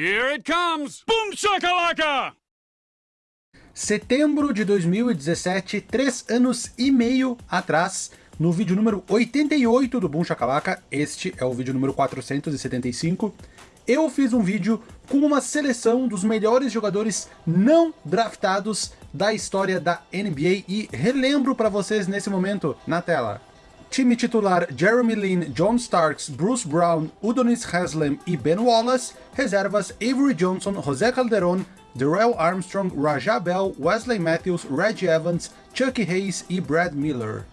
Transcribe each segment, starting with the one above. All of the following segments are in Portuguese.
Here it comes! Boom shakalaka! Setembro de 2017, três anos e meio atrás, no vídeo número 88 do Boom Shakalaka, este é o vídeo número 475, eu fiz um vídeo com uma seleção dos melhores jogadores não draftados da história da NBA e relembro para vocês nesse momento na tela. Time titular Jeremy Lin, John Starks, Bruce Brown, Udonis Haslem e Ben Wallace, reservas Avery Johnson, José Calderon, Darrell Armstrong, Rajah Bell, Wesley Matthews, Reggie Evans, Chuck Hayes e Brad Miller.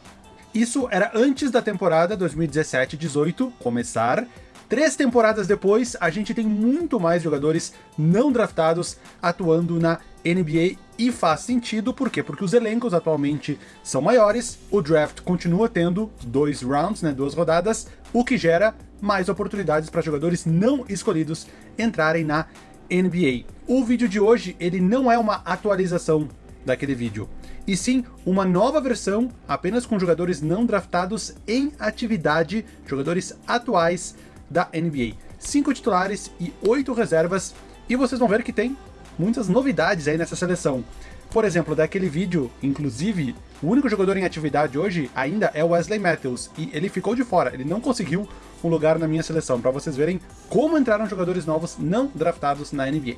Isso era antes da temporada 2017-18 começar. Três temporadas depois, a gente tem muito mais jogadores não draftados atuando na NBA e faz sentido, por quê? Porque os elencos atualmente são maiores, o draft continua tendo dois rounds, né, duas rodadas, o que gera mais oportunidades para jogadores não escolhidos entrarem na NBA. O vídeo de hoje, ele não é uma atualização daquele vídeo, e sim uma nova versão apenas com jogadores não draftados em atividade, jogadores atuais da NBA. Cinco titulares e oito reservas, e vocês vão ver que tem muitas novidades aí nessa seleção. Por exemplo, daquele vídeo, inclusive, o único jogador em atividade hoje ainda é o Wesley Matthews, e ele ficou de fora, ele não conseguiu um lugar na minha seleção, para vocês verem como entraram jogadores novos não draftados na NBA.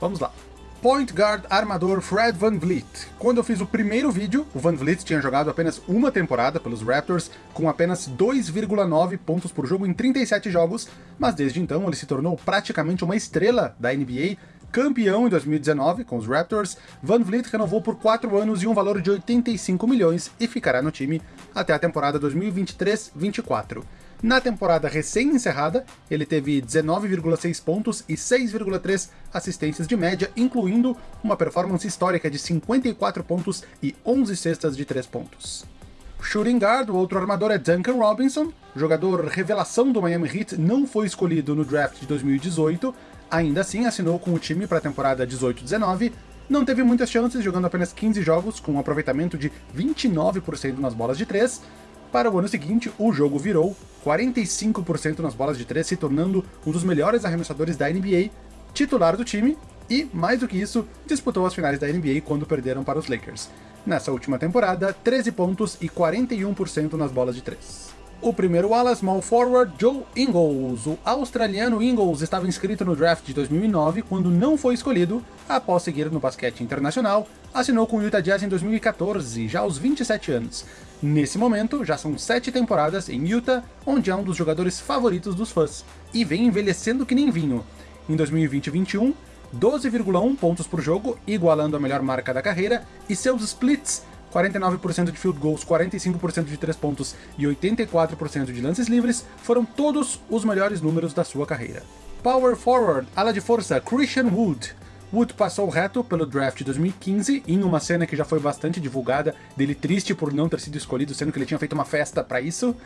Vamos lá. Point Guard armador Fred Van Vliet. Quando eu fiz o primeiro vídeo, o Van Vliet tinha jogado apenas uma temporada pelos Raptors, com apenas 2,9 pontos por jogo em 37 jogos, mas desde então ele se tornou praticamente uma estrela da NBA, campeão em 2019 com os Raptors, Van Vliet renovou por 4 anos e um valor de 85 milhões e ficará no time até a temporada 2023-24. Na temporada recém-encerrada, ele teve 19,6 pontos e 6,3 assistências de média, incluindo uma performance histórica de 54 pontos e 11 cestas de 3 pontos. Shooting guard, o outro armador é Duncan Robinson, jogador revelação do Miami Heat, não foi escolhido no draft de 2018, ainda assim assinou com o time para a temporada 18-19, não teve muitas chances, jogando apenas 15 jogos, com um aproveitamento de 29% nas bolas de 3. Para o ano seguinte, o jogo virou 45% nas bolas de 3, se tornando um dos melhores arremessadores da NBA, titular do time, e, mais do que isso, disputou as finais da NBA quando perderam para os Lakers. Nessa última temporada, 13 pontos e 41% nas bolas de 3. O primeiro ala small forward, Joe Ingles. O australiano Ingles estava inscrito no draft de 2009, quando não foi escolhido, após seguir no basquete internacional, assinou com o Utah Jazz em 2014, já aos 27 anos. Nesse momento, já são 7 temporadas em Utah, onde é um dos jogadores favoritos dos fãs, e vem envelhecendo que nem vinho. Em 2020 e 2021, 12,1 pontos por jogo, igualando a melhor marca da carreira, e seus splits 49% de field goals, 45% de 3 pontos e 84% de lances livres foram todos os melhores números da sua carreira. Power Forward, ala de força, Christian Wood. Wood passou reto pelo draft de 2015, em uma cena que já foi bastante divulgada, dele triste por não ter sido escolhido, sendo que ele tinha feito uma festa para isso.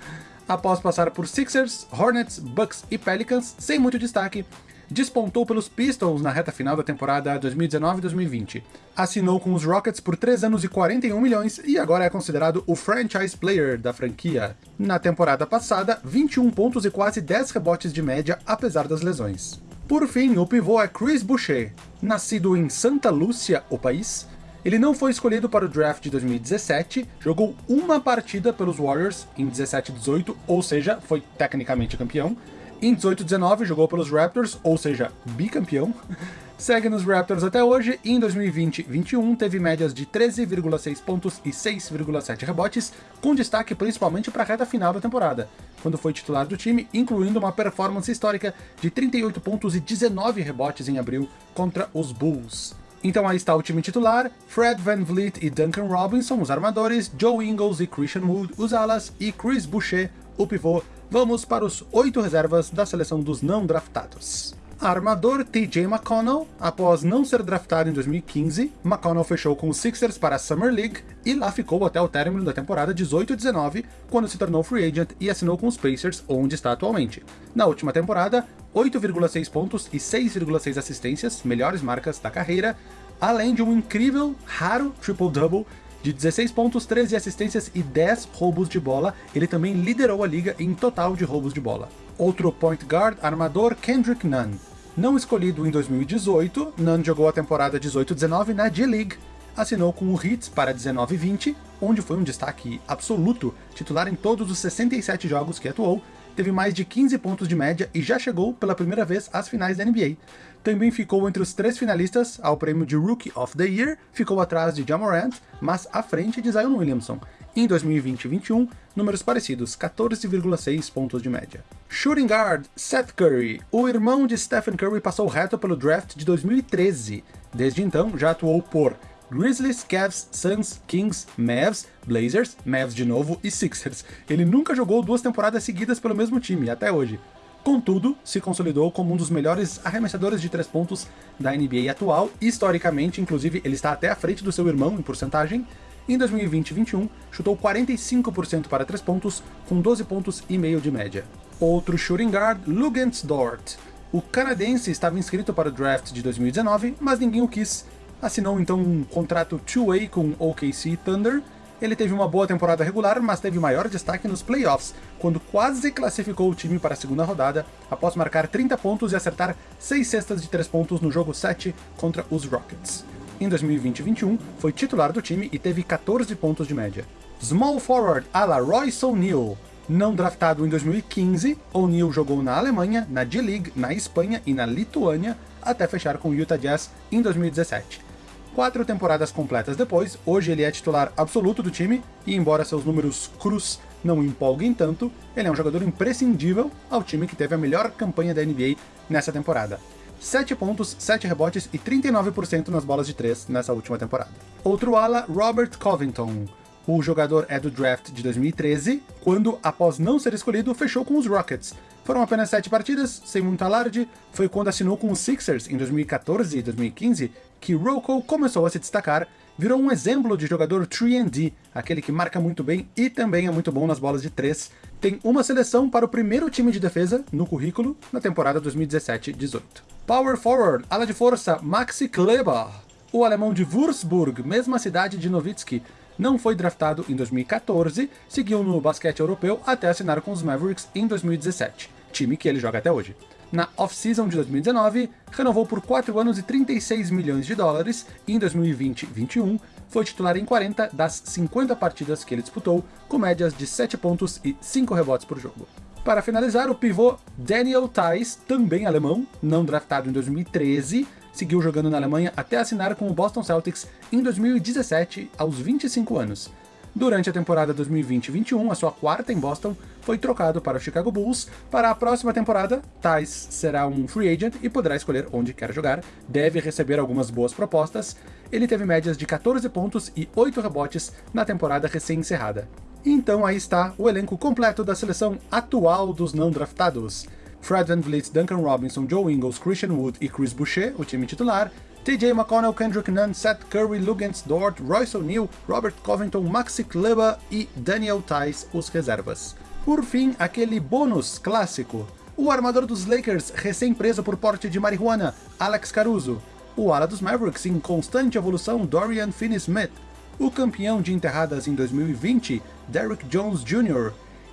Após passar por Sixers, Hornets, Bucks e Pelicans, sem muito destaque, despontou pelos Pistons na reta final da temporada 2019-2020. Assinou com os Rockets por 3 anos e 41 milhões e agora é considerado o franchise player da franquia. Na temporada passada, 21 pontos e quase 10 rebotes de média, apesar das lesões. Por fim, o pivô é Chris Boucher. Nascido em Santa Lúcia, o país, ele não foi escolhido para o draft de 2017, jogou uma partida pelos Warriors em 17-18, ou seja, foi tecnicamente campeão, em 18-19 jogou pelos Raptors, ou seja, bicampeão. Segue nos Raptors até hoje e em 2020-21 teve médias de 13,6 pontos e 6,7 rebotes, com destaque principalmente para a reta final da temporada, quando foi titular do time, incluindo uma performance histórica de 38 pontos e 19 rebotes em abril contra os Bulls. Então aí está o time titular, Fred Van Vliet e Duncan Robinson, os armadores, Joe Ingles e Christian Wood, os alas, e Chris Boucher, o pivô, Vamos para os oito reservas da seleção dos não draftados. Armador TJ McConnell, após não ser draftado em 2015, McConnell fechou com os Sixers para a Summer League e lá ficou até o término da temporada 18-19, quando se tornou free agent e assinou com os Pacers, onde está atualmente. Na última temporada, 8,6 pontos e 6,6 assistências, melhores marcas da carreira, além de um incrível, raro triple-double de 16 pontos, 13 assistências e 10 roubos de bola, ele também liderou a liga em total de roubos de bola. Outro point guard, armador Kendrick Nunn. Não escolhido em 2018, Nunn jogou a temporada 18-19 na G-League, assinou com o Hits para 19-20, onde foi um destaque absoluto, titular em todos os 67 jogos que atuou, teve mais de 15 pontos de média e já chegou pela primeira vez às finais da NBA. Também ficou entre os três finalistas ao prêmio de Rookie of the Year, ficou atrás de Jamorant, mas à frente de Zion Williamson. Em 2020 e 21, números parecidos, 14,6 pontos de média. Shooting Guard, Seth Curry. O irmão de Stephen Curry passou reto pelo draft de 2013. Desde então, já atuou por Grizzlies, Cavs, Suns, Kings, Mavs, Blazers, Mavs de novo e Sixers. Ele nunca jogou duas temporadas seguidas pelo mesmo time, até hoje. Contudo, se consolidou como um dos melhores arremessadores de três pontos da NBA atual, historicamente, inclusive ele está até à frente do seu irmão em porcentagem. Em 2020-21, chutou 45% para três pontos, com 12 pontos e meio de média. Outro shooting guard, Lugens Dort. O canadense estava inscrito para o draft de 2019, mas ninguém o quis, assinou então um contrato two-way com OKC Thunder. Ele teve uma boa temporada regular, mas teve maior destaque nos playoffs, quando quase classificou o time para a segunda rodada, após marcar 30 pontos e acertar 6 cestas de 3 pontos no jogo 7 contra os Rockets. Em 2020-21, foi titular do time e teve 14 pontos de média. Small forward a la Royce O'Neal. Não draftado em 2015, O'Neal jogou na Alemanha, na D-League, na Espanha e na Lituânia, até fechar com o Utah Jazz em 2017. Quatro temporadas completas depois, hoje ele é titular absoluto do time, e embora seus números cruz não empolguem tanto, ele é um jogador imprescindível ao time que teve a melhor campanha da NBA nessa temporada. 7 pontos, 7 rebotes e 39% nas bolas de 3 nessa última temporada. Outro ala, Robert Covington. O jogador é do draft de 2013, quando, após não ser escolhido, fechou com os Rockets. Foram apenas 7 partidas, sem muito alarde, foi quando assinou com os Sixers em 2014 e 2015 que Rocco começou a se destacar, virou um exemplo de jogador 3D, aquele que marca muito bem e também é muito bom nas bolas de 3. Tem uma seleção para o primeiro time de defesa no currículo na temporada 2017-18. Power Forward, ala de força, Maxi Kleber. O alemão de Würzburg, mesma cidade de Nowitzki, não foi draftado em 2014, seguiu no basquete europeu até assinar com os Mavericks em 2017, time que ele joga até hoje. Na off-season de 2019, renovou por 4 anos e 36 milhões de dólares, e em 2020-21 foi titular em 40 das 50 partidas que ele disputou, com médias de 7 pontos e 5 rebotes por jogo. Para finalizar, o pivô Daniel Theiss, também alemão, não draftado em 2013, seguiu jogando na Alemanha até assinar com o Boston Celtics em 2017, aos 25 anos. Durante a temporada 2020-21, a sua quarta em Boston, foi trocado para o Chicago Bulls. Para a próxima temporada, Thais será um free agent e poderá escolher onde quer jogar, deve receber algumas boas propostas. Ele teve médias de 14 pontos e 8 rebotes na temporada recém-encerrada. Então aí está o elenco completo da seleção atual dos não draftados. Fred VanVleet, Duncan Robinson, Joe Ingles, Christian Wood e Chris Boucher, o time titular, TJ McConnell, Kendrick Nunn, Seth Curry, Lugens Dort, Royce O'Neal, Robert Covington, Maxi Kleber e Daniel Tice, os reservas. Por fim, aquele bônus clássico. O armador dos Lakers, recém-preso por porte de marihuana, Alex Caruso. O ala dos Mavericks, em constante evolução, Dorian Finney-Smith. O campeão de enterradas em 2020, Derrick Jones Jr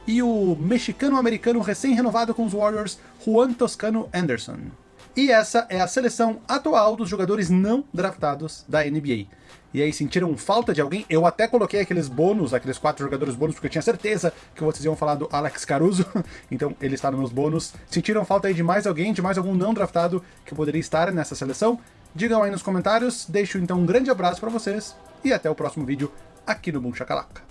e o mexicano-americano recém-renovado com os Warriors, Juan Toscano Anderson. E essa é a seleção atual dos jogadores não draftados da NBA. E aí, sentiram falta de alguém? Eu até coloquei aqueles bônus, aqueles quatro jogadores bônus, porque eu tinha certeza que vocês iam falar do Alex Caruso, então ele está nos bônus. Sentiram falta aí de mais alguém, de mais algum não draftado que poderia estar nessa seleção? Digam aí nos comentários, deixo então um grande abraço para vocês, e até o próximo vídeo aqui no Boom Chacalaca.